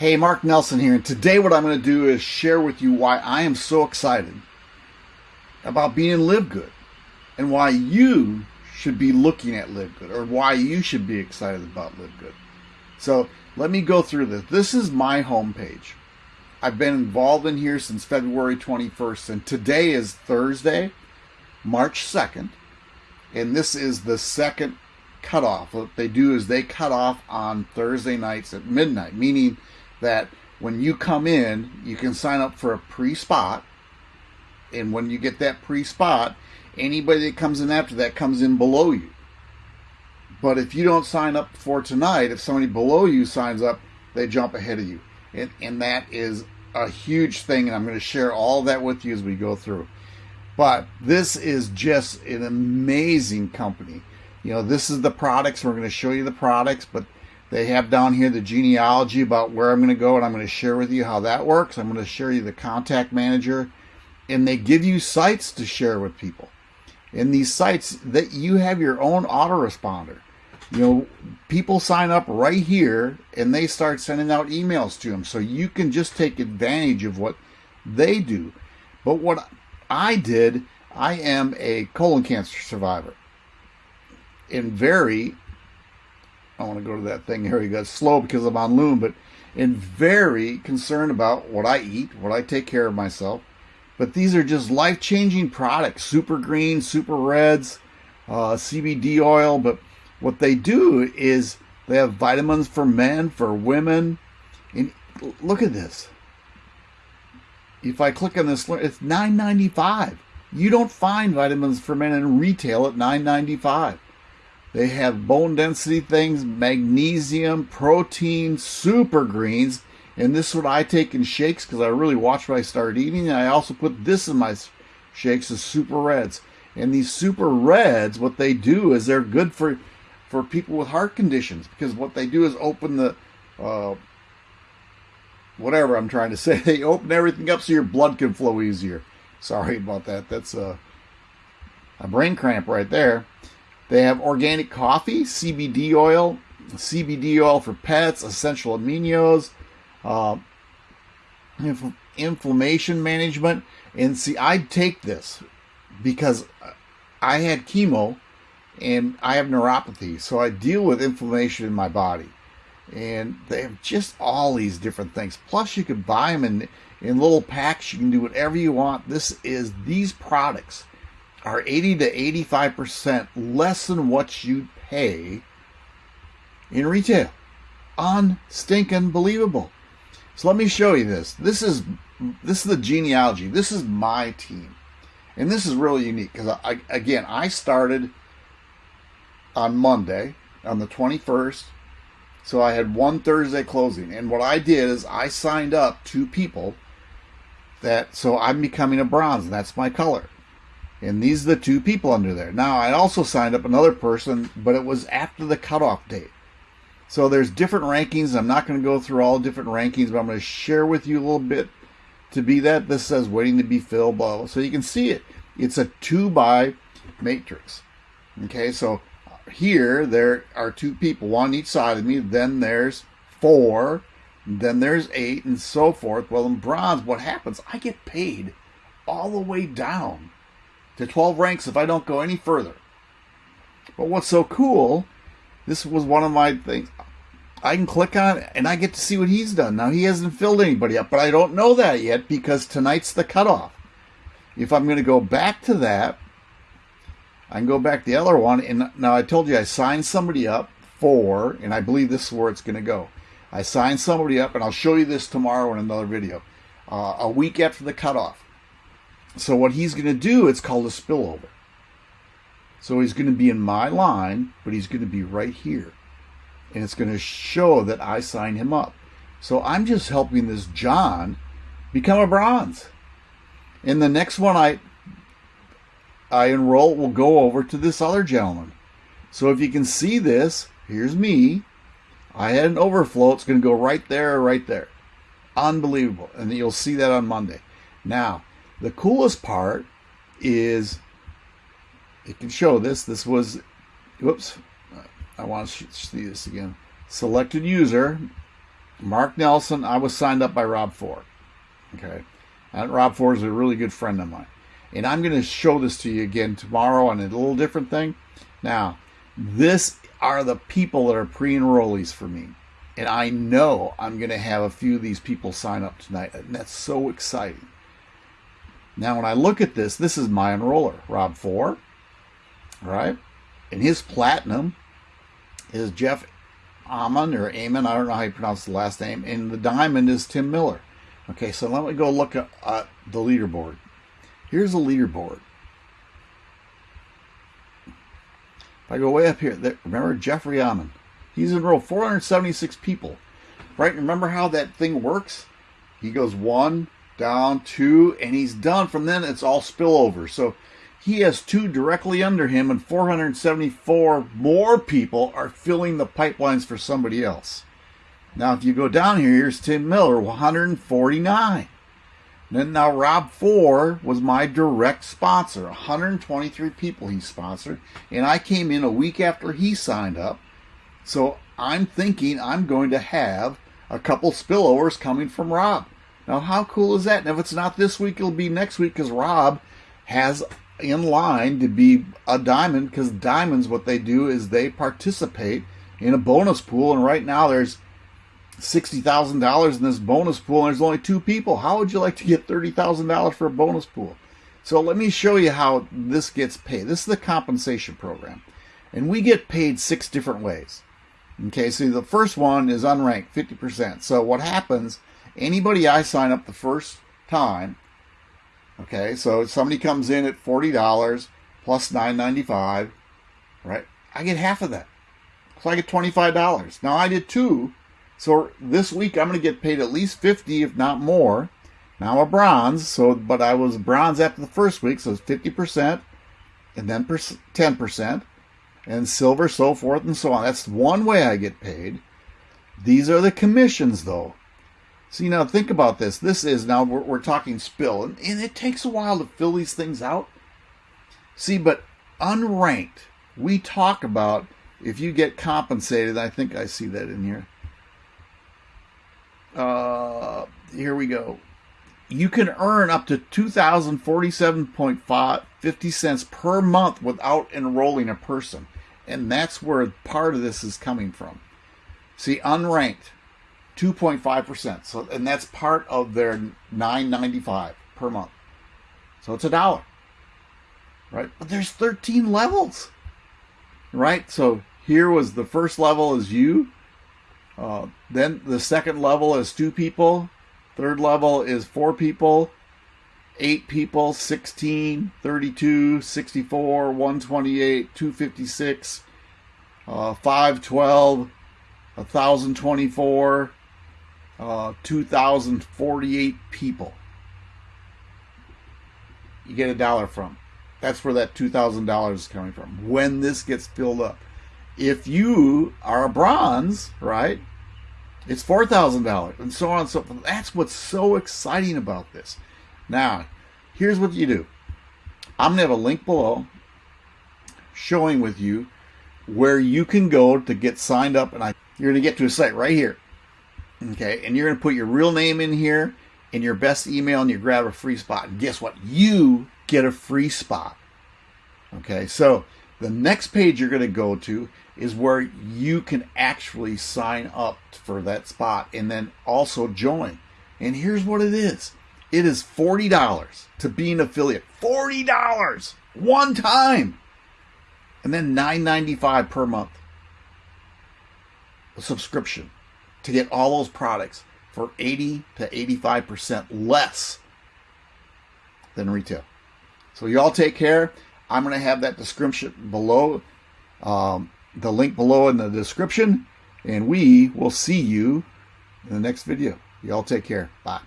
Hey, Mark Nelson here, and today what I'm going to do is share with you why I am so excited about being in Live Good and why you should be looking at Live Good or why you should be excited about Live Good. So let me go through this. This is my homepage. I've been involved in here since February 21st, and today is Thursday, March 2nd, and this is the second cutoff. What they do is they cut off on Thursday nights at midnight, meaning that when you come in, you can sign up for a pre spot. And when you get that pre spot, anybody that comes in after that comes in below you. But if you don't sign up for tonight, if somebody below you signs up, they jump ahead of you. And, and that is a huge thing. And I'm going to share all that with you as we go through. But this is just an amazing company. You know, this is the products. We're going to show you the products, but they have down here the genealogy about where I'm going to go, and I'm going to share with you how that works. I'm going to share you the contact manager, and they give you sites to share with people. In these sites, that you have your own autoresponder. You know, people sign up right here, and they start sending out emails to them, so you can just take advantage of what they do. But what I did, I am a colon cancer survivor, and very I want to go to that thing here. You got slow because I'm on Loom, but and very concerned about what I eat, what I take care of myself. But these are just life changing products super green, super reds, uh, CBD oil. But what they do is they have vitamins for men, for women. And look at this. If I click on this, it's $9.95. You don't find vitamins for men in retail at $9.95. They have bone density things, magnesium, protein, super greens. And this is what I take in shakes because I really watch what I start eating. And I also put this in my shakes as super reds. And these super reds, what they do is they're good for for people with heart conditions because what they do is open the uh, whatever I'm trying to say. They open everything up so your blood can flow easier. Sorry about that. That's a, a brain cramp right there. They have organic coffee, CBD oil, CBD oil for pets, essential aminos, uh, inf- inflammation management. And see, I take this because I had chemo and I have neuropathy, so I deal with inflammation in my body. And they have just all these different things. Plus, you can buy them in in little packs. You can do whatever you want. This is these products are 80 to 85% less than what you pay in retail. Unstinking believable. So let me show you this. This is this is the genealogy. This is my team. And this is really unique because I, again, I started on Monday on the 21st. So I had one Thursday closing. And what I did is I signed up two people that so I'm becoming a bronze and that's my color. And these are the two people under there. Now, I also signed up another person, but it was after the cutoff date. So there's different rankings. I'm not going to go through all different rankings, but I'm going to share with you a little bit to be that. This says waiting to be filled, blah, blah. So you can see it. It's a two by matrix. Okay, so here there are two people, one on each side of me. Then there's four. Then there's eight, and so forth. Well, in bronze, what happens? I get paid all the way down to 12 ranks if I don't go any further. But what's so cool, this was one of my things. I can click on and I get to see what he's done. Now, he hasn't filled anybody up, but I don't know that yet because tonight's the cutoff. If I'm going to go back to that, I can go back to the other one. And now I told you I signed somebody up for, and I believe this is where it's going to go. I signed somebody up, and I'll show you this tomorrow in another video. Uh, a week after the cutoff. So what he's going to do, it's called a spillover. So he's going to be in my line, but he's going to be right here. And it's going to show that I signed him up. So I'm just helping this John become a bronze. And the next one I I enroll will go over to this other gentleman. So if you can see this, here's me. I had an overflow. It's going to go right there, right there. Unbelievable. And you'll see that on Monday. Now, the coolest part is it can show this. This was, whoops, I want to see this again. Selected user, Mark Nelson, I was signed up by Rob Ford. Okay. And Rob Ford is a really good friend of mine. And I'm going to show this to you again tomorrow on a little different thing. Now, this are the people that are pre-enrollees for me. And I know I'm going to have a few of these people sign up tonight. And that's so exciting. Now, when I look at this, this is my enroller, Rob Ford, right? And his platinum is Jeff Amon or Amon. I don't know how you pronounce the last name. And the diamond is Tim Miller. Okay, so let me go look at uh, the leaderboard. Here's the leaderboard. If I go way up here, there, remember Jeffrey Amon. He's enrolled 476 people. Right? Remember how that thing works? He goes one, down, two, and he's done. From then, it's all spillover. So he has two directly under him, and 474 more people are filling the pipelines for somebody else. Now, if you go down here, here's Tim Miller, 149. Then now Rob Ford was my direct sponsor. 123 people he sponsored, and I came in a week after he signed up. So I'm thinking I'm going to have a couple spillovers coming from Rob. Now, how cool is that? And if it's not this week, it'll be next week because Rob has in line to be a diamond because diamonds, what they do is they participate in a bonus pool. And right now there's $60,000 in this bonus pool and there's only two people. How would you like to get $30,000 for a bonus pool? So let me show you how this gets paid. This is the compensation program. And we get paid six different ways. Okay, so the first one is unranked, 50%. So what happens, anybody I sign up the first time, okay, so if somebody comes in at $40 plus $9.95, right? I get half of that. So I get $25. Now I did two so this week I'm going to get paid at least 50, if not more. Now a bronze, so but I was bronze after the first week, so it's 50%, and then 10%, and silver, so forth and so on. That's one way I get paid. These are the commissions, though. See, now think about this. This is now we're, we're talking spill, and, and it takes a while to fill these things out. See, but unranked, we talk about if you get compensated. I think I see that in here uh, here we go. You can earn up to two thousand forty-seven point fifty cents per month without enrolling a person, and that's where part of this is coming from. See, unranked, two point five percent. So, and that's part of their nine ninety-five per month. So it's a dollar, right? But there's thirteen levels, right? So here was the first level is you uh, then the second level is two people. Third level is four people. Eight people, 16, 32, 64, 128, 256, uh, 512, 1,024, uh, 2,048 people. You get a dollar from. That's where that $2,000 is coming from. When this gets filled up. If you are a bronze, right, it's $4,000 and so on and so forth. That's what's so exciting about this. Now, here's what you do. I'm going to have a link below showing with you where you can go to get signed up and I, you're going to get to a site right here. Okay, and you're going to put your real name in here and your best email and you grab a free spot. And guess what? You get a free spot. Okay, so the next page you're going to go to is where you can actually sign up for that spot and then also join. And here's what it is it is $40 to be an affiliate. $40 one time. And then $9.95 per month. A subscription to get all those products for 80 to 85% less than retail. So y'all take care. I'm going to have that description below. Um, the link below in the description, and we will see you in the next video. Y'all take care. Bye.